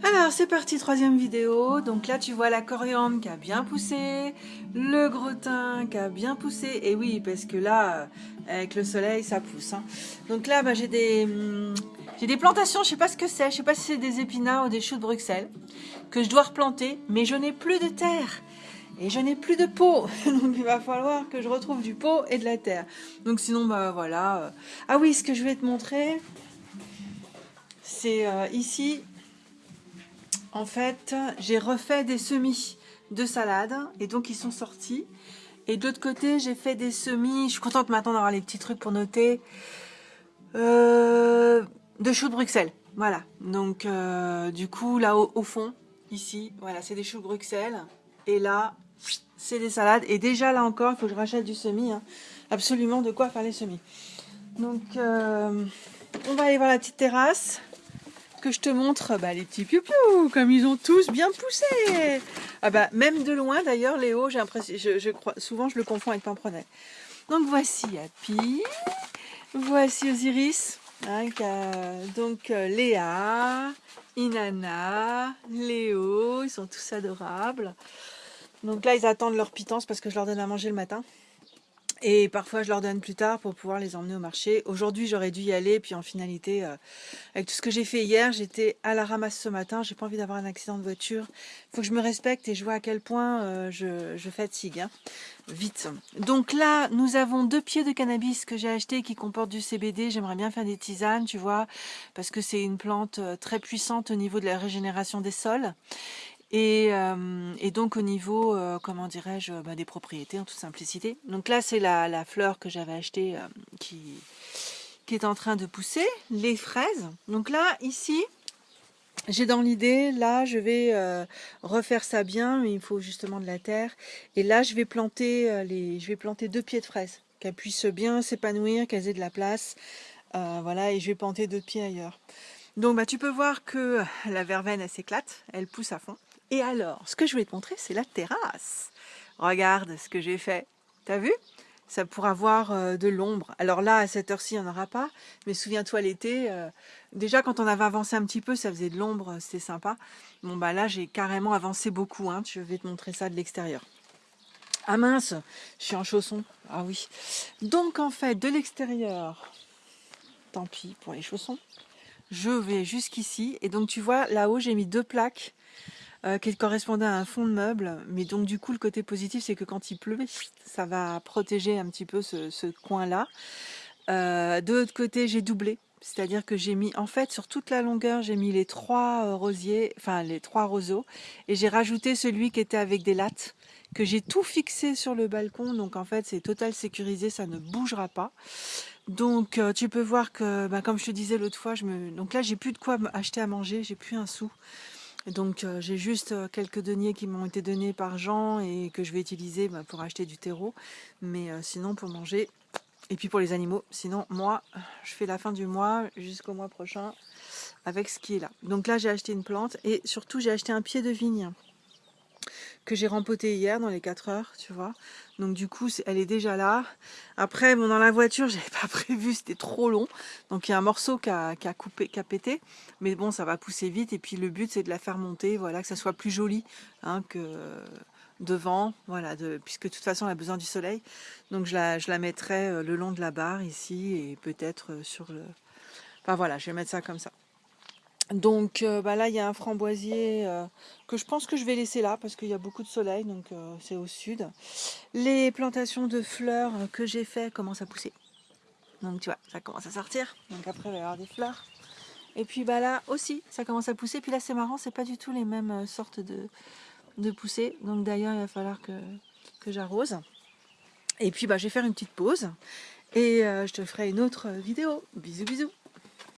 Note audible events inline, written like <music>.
Alors c'est parti, troisième vidéo. Donc là tu vois la coriandre qui a bien poussé, le gros thym qui a bien poussé. Et oui, parce que là, avec le soleil, ça pousse. hein. Donc là, bah, j'ai des, hum, j'ai des plantations, je sais pas ce que c'est. Je sais pas si c'est des épinards ou des choux de Bruxelles que je dois replanter, mais je n'ai plus de terre. Et je n'ai plus de pot, <laughs> donc il va falloir que je retrouve du pot et de la terre. Donc sinon, bah voilà. Ah oui, ce que je vais te montrer, c'est euh, ici, en fait, j'ai refait des semis de salade et donc ils sont sortis. Et de l'autre côté, j'ai fait des semis. Je suis contente maintenant d'avoir les petits trucs pour noter. euh, de choux de Bruxelles. Voilà. Donc, euh, du coup, là au, au fond, ici, voilà, c'est des choux de Bruxelles. Et là, c'est des salades. Et déjà, là encore, il faut que je rachète du semis. hein. Absolument de quoi faire les semis. Donc, euh, on va aller voir la petite terrasse que je te montre bah, les petits piou comme ils ont tous bien poussé. Ah bah même de loin d'ailleurs Léo, j'ai l'impression, je, je crois, souvent je le confonds avec Pampronet. Donc voici Happy, voici Osiris, hein, donc euh, Léa, Inanna, Léo, ils sont tous adorables. Donc là ils attendent leur pitance parce que je leur donne à manger le matin. Et parfois, je leur donne plus tard pour pouvoir les emmener au marché. Aujourd'hui, j'aurais dû y aller. Puis en finalité, euh, avec tout ce que j'ai fait hier, j'étais à la ramasse ce matin. J'ai pas envie d'avoir un accident de voiture. faut que je me respecte et je vois à quel point euh, je, je fatigue. hein. Vite. Donc là, nous avons deux pieds de cannabis que j'ai acheté qui comportent du CBD. J'aimerais bien faire des tisanes, tu vois, parce que c'est une plante euh, très puissante au niveau de la régénération des sols. Et, euh, et donc au niveau, euh, comment dirais-je, bah, des propriétés en toute simplicité. Donc là, c'est la, fleur que j'avais achetée euh, qui, est en train de pousser, les fraises. Donc là, ici, j'ai dans l'idée, là, je vais euh, refaire ça bien, mais il faut justement de la terre. Et là, je vais planter, euh, les, je vais planter deux pieds de fraises, qu'elles puissent bien s'épanouir, qu'elles aient de la place. Euh, voilà, et je vais planter deux pieds ailleurs. Donc bah, tu peux voir que la verveine, elle s'éclate, elle pousse à fond. Et alors, ce que je voulais te montrer, c'est la terrasse. Regarde ce que j'ai fait. T'as vu? Ça pourra avoir euh, de l'ombre. Alors là, à cette heure-ci, il n'y en aura pas. Mais souviens-toi l'été, euh, déjà quand on avait avancé un petit peu, ça faisait de l'ombre, c'était sympa. Bon bah là, j'ai carrément avancé beaucoup. Hein. Je vais te montrer ça de l'extérieur. Ah mince, je suis en chaussons. Ah oui. Donc en fait, de l'extérieur, tant pis pour les chaussons je vais jusqu'ici et donc tu vois là-haut j'ai mis deux plaques euh, qui correspondaient à un fond de meuble. Mais donc du coup le côté positif c'est que quand il pleut <laughs> ça va protéger un petit peu ce, ce coin là de l'autre côté j'ai doublé. C'est à dire que j'ai mis en fait sur toute la longueur j'ai mis les trois euh, rosiers enfin les trois roseaux. Et j'ai rajouté celui qui était avec des lattes que j'ai tout fixé sur le balcon. Donc en fait c'est total sécurisé ça ne bougera pas. Donc euh, tu peux voir que, bah, comme je te disais l'autre fois, je me... donc là j'ai plus de quoi acheter à manger, j'ai plus un sou. Donc euh, j'ai juste euh, quelques deniers qui m'ont été donnés par Jean et que je vais utiliser bah, pour acheter du terreau. Mais euh, sinon pour manger et puis pour les animaux. Sinon moi je fais la fin du mois jusqu'au mois prochain avec ce qui est là. Donc là j'ai acheté une plante et surtout j'ai acheté un pied de vigne que j'ai rempoté hier dans les 4 heures, tu vois. Donc du coup, elle est déjà là. Après, bon, dans la voiture, <laughs> j'avais pas prévu, c'était trop long. Donc il y a un morceau qui a, qui a pété. Mais bon, ça va pousser vite. Et puis le but, c'est de la faire monter, voilà, que ça soit plus joli hein, que devant, voilà, puisque de toute façon, elle a besoin du soleil. Donc je la, je la mettrai euh, le long de la barre ici et peut-être euh, sur le... Enfin voilà, je vais mettre ça comme ça. Donc euh, bah là, il y a un framboisier euh, que je pense que je vais laisser là parce qu'il y a beaucoup de soleil, donc euh, c'est au sud. Les plantations de fleurs que j'ai fait commencent à pousser. Donc tu vois, ça commence à sortir. Donc après, il va y avoir des fleurs. Et puis bah là aussi, ça commence à pousser. Puis là, c'est marrant, c'est pas du tout les mêmes sortes de, de poussées. Donc d'ailleurs, il va falloir que, j'arrose. Et puis bah, je vais faire une petite pause. Et je te ferai une autre vidéo. Bisous, bisous.